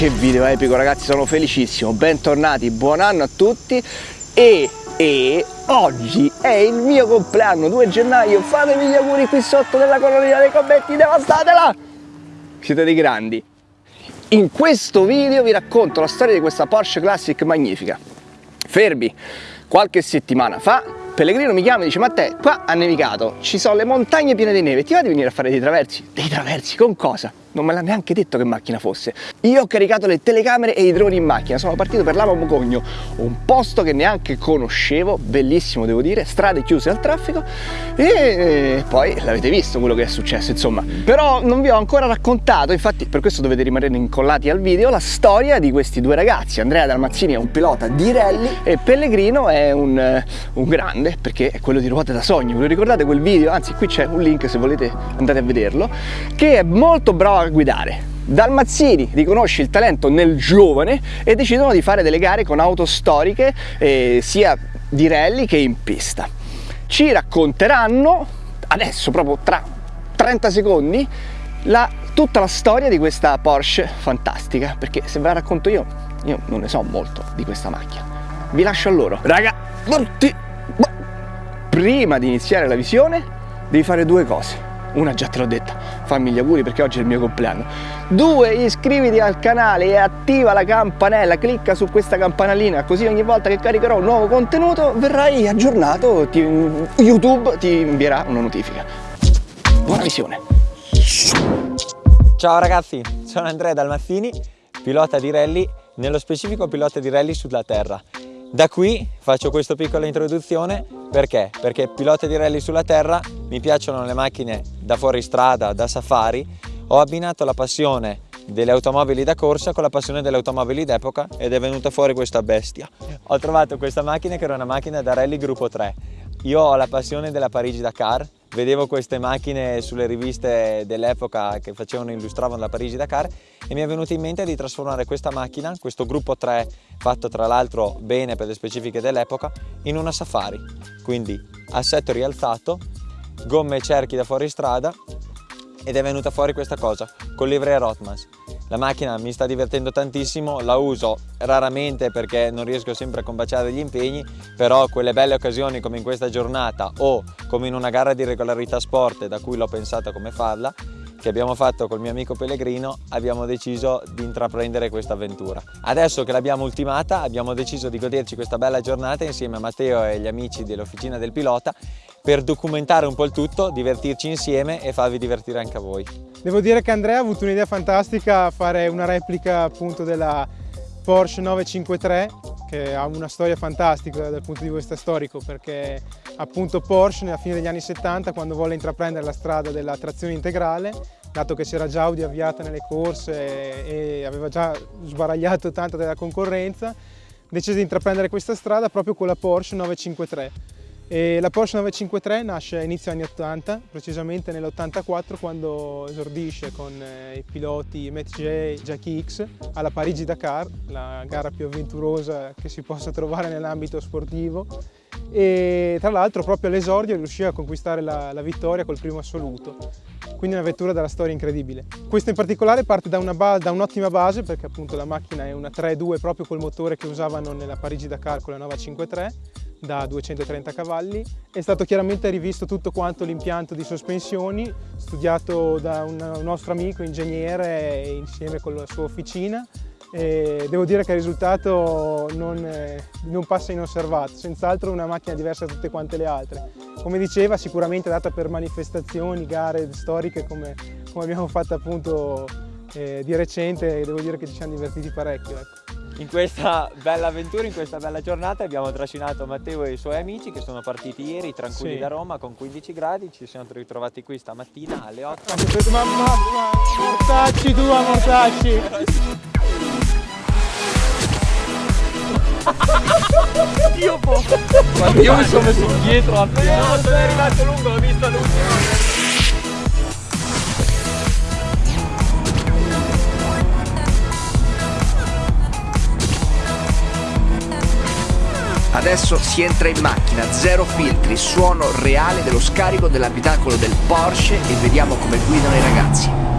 che video epico ragazzi, sono felicissimo, bentornati, buon anno a tutti e, e oggi è il mio compleanno, 2 gennaio, fatemi gli auguri qui sotto nella colonia dei commenti, devastatela! Siete dei grandi. In questo video vi racconto la storia di questa Porsche Classic magnifica. Fermi, qualche settimana fa Pellegrino mi chiama e dice Matteo qua ha nevicato, ci sono le montagne piene di neve, ti va di venire a fare dei traversi? Dei traversi con cosa? Non me l'ha neanche detto che macchina fosse. Io ho caricato le telecamere e i droni in macchina, sono partito per Lama Mugogno, un posto che neanche conoscevo, bellissimo devo dire, strade chiuse al traffico e poi l'avete visto quello che è successo insomma. Però non vi ho ancora raccontato, infatti per questo dovete rimanere incollati al video, la storia di questi due ragazzi. Andrea Dalmazzini è un pilota di rally e Pellegrino è un, un grande perché è quello di ruote da sogno. Vi ricordate quel video? Anzi qui c'è un link se volete andare a vederlo, che è molto bravo a guidare. Dalmazzini riconosce il talento nel giovane e decidono di fare delle gare con auto storiche eh, sia di rally che in pista. Ci racconteranno adesso proprio tra 30 secondi la, tutta la storia di questa Porsche fantastica perché se ve la racconto io io non ne so molto di questa macchina vi lascio a loro raga prima di iniziare la visione devi fare due cose una già te l'ho detta, fammi gli auguri perché oggi è il mio compleanno. Due, iscriviti al canale e attiva la campanella, clicca su questa campanellina così ogni volta che caricherò un nuovo contenuto verrai aggiornato, ti, YouTube ti invierà una notifica. Buona visione! Ciao ragazzi, sono Andrea Dalmazzini, pilota di rally, nello specifico pilota di rally sulla terra. Da qui faccio questa piccola introduzione perché? Perché pilota di rally sulla terra, mi piacciono le macchine da fuoristrada, da safari, ho abbinato la passione delle automobili da corsa con la passione delle automobili d'epoca ed è venuta fuori questa bestia. Ho trovato questa macchina che era una macchina da rally gruppo 3. Io ho la passione della Parigi-Dakar, vedevo queste macchine sulle riviste dell'epoca che facevano, illustravano la Parigi-Dakar e mi è venuto in mente di trasformare questa macchina, questo gruppo 3 fatto tra l'altro bene per le specifiche dell'epoca, in una safari. Quindi assetto rialzato, gomme e cerchi da fuori strada ed è venuta fuori questa cosa, con livrea Rotmans. La macchina mi sta divertendo tantissimo, la uso raramente perché non riesco sempre a combaciare gli impegni, però quelle belle occasioni come in questa giornata o come in una gara di regolarità sport da cui l'ho pensata come farla, che abbiamo fatto col mio amico Pellegrino abbiamo deciso di intraprendere questa avventura. Adesso che l'abbiamo ultimata abbiamo deciso di goderci questa bella giornata insieme a Matteo e agli amici dell'Officina del Pilota per documentare un po' il tutto, divertirci insieme e farvi divertire anche a voi. Devo dire che Andrea ha avuto un'idea fantastica a fare una replica appunto della Porsche 953 che ha una storia fantastica dal punto di vista storico perché appunto Porsche nella fine degli anni 70 quando volle intraprendere la strada della trazione integrale dato che c'era già Audi avviata nelle corse e aveva già sbaragliato tanto della concorrenza decise di intraprendere questa strada proprio con la Porsche 953 e la Porsche 953 nasce a inizio anni 80, precisamente nell'84 quando esordisce con eh, i piloti Matt e Jackie X alla Parigi-Dakar, la gara più avventurosa che si possa trovare nell'ambito sportivo. E tra l'altro proprio all'esordio riuscì a conquistare la, la vittoria col primo assoluto. Quindi una vettura dalla storia incredibile. Questo in particolare parte da un'ottima un base perché appunto la macchina è una 3.2 proprio col motore che usavano nella Parigi-Dakar con la 953 da 230 cavalli. È stato chiaramente rivisto tutto quanto l'impianto di sospensioni, studiato da un nostro amico ingegnere insieme con la sua officina. E devo dire che il risultato non, non passa inosservato, senz'altro una macchina diversa da tutte quante le altre. Come diceva, sicuramente adatta per manifestazioni, gare storiche come, come abbiamo fatto appunto eh, di recente e devo dire che ci siamo divertiti parecchio. Ecco in questa bella avventura, in questa bella giornata abbiamo trascinato Matteo e i suoi amici che sono partiti ieri tranquilli sì. da Roma con 15 gradi, ci siamo ritrovati qui stamattina alle 8. Mamma, mortacci tu, mortacci! Dio po'! Io mi sono messo dietro a te! No, sono arrivato lungo, l'ho visto lungo! Adesso si entra in macchina, zero filtri, suono reale dello scarico dell'abitacolo del Porsche e vediamo come guidano i ragazzi.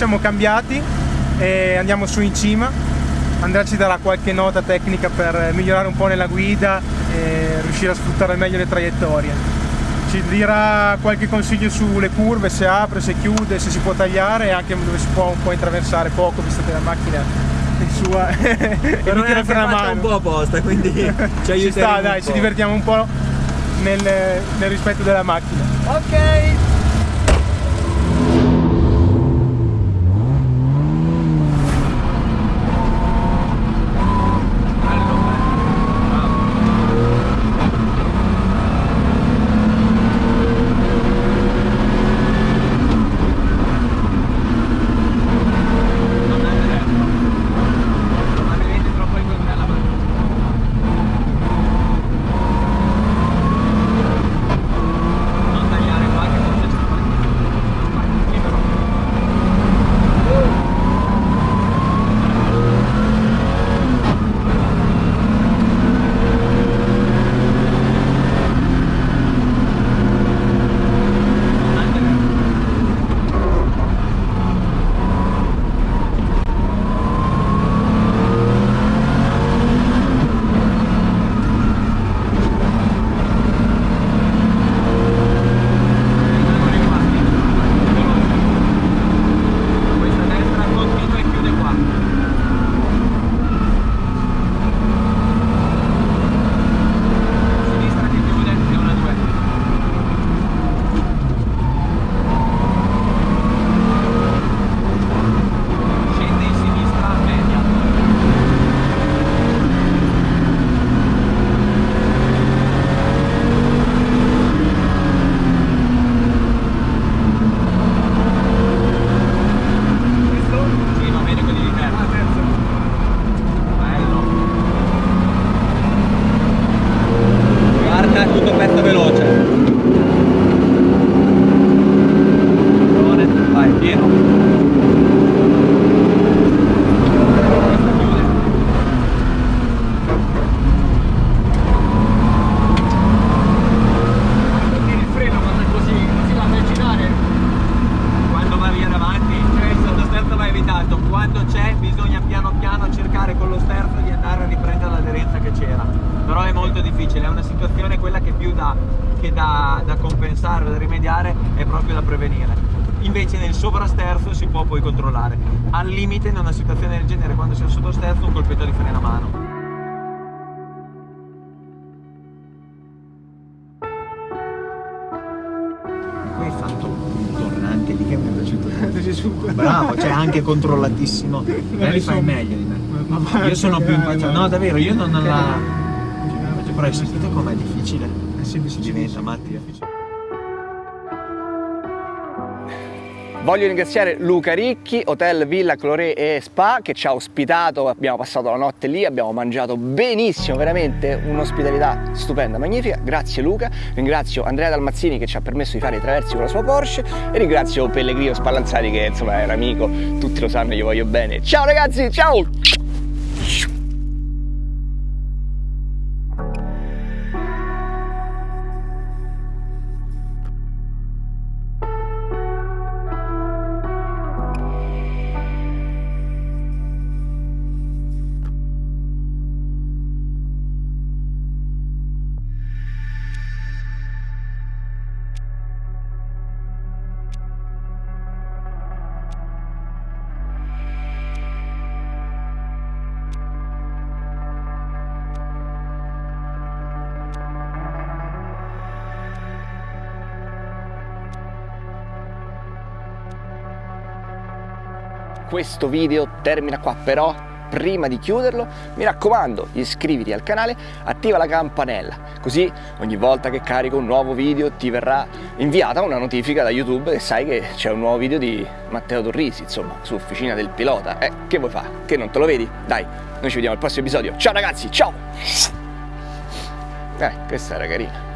Siamo cambiati e andiamo su in cima. Andrea ci darà qualche nota tecnica per migliorare un po' nella guida e riuscire a sfruttare al meglio le traiettorie. Ci dirà qualche consiglio sulle curve, se apre, se chiude, se si può tagliare e anche dove si può un po' intraversare poco, visto che la macchina è sua. Però mi è fatta mano. un po' apposta, quindi ci Ci aiuteremo sta, un dai, ci divertiamo un po' nel, nel rispetto della macchina. Ok. Limite in una situazione del genere, quando sei al sottosterzo, un colpetto di freno a mano. Poi hai fatto un tornante lì che mi è piaciuto. Bravo, cioè anche controllatissimo. Ma li fai meglio di me. Io sono più impacciato. No, davvero, io non la. Però hai sentito com'è difficile? sì, Si diventa matti. Voglio ringraziare Luca Ricchi, Hotel Villa Cloré e Spa che ci ha ospitato, abbiamo passato la notte lì, abbiamo mangiato benissimo, veramente un'ospitalità stupenda, magnifica. Grazie Luca, ringrazio Andrea Dalmazzini che ci ha permesso di fare i traversi con la sua Porsche e ringrazio Pellegrino Spallanzati che insomma era amico, tutti lo sanno, gli voglio bene. Ciao ragazzi, ciao! Questo video termina qua, però prima di chiuderlo mi raccomando iscriviti al canale, attiva la campanella, così ogni volta che carico un nuovo video ti verrà inviata una notifica da YouTube e sai che c'è un nuovo video di Matteo Torrisi, insomma, su Officina del Pilota. Eh, che vuoi fare? Che non te lo vedi? Dai, noi ci vediamo al prossimo episodio. Ciao ragazzi, ciao! Eh, questa era carina.